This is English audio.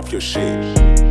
Off your shit.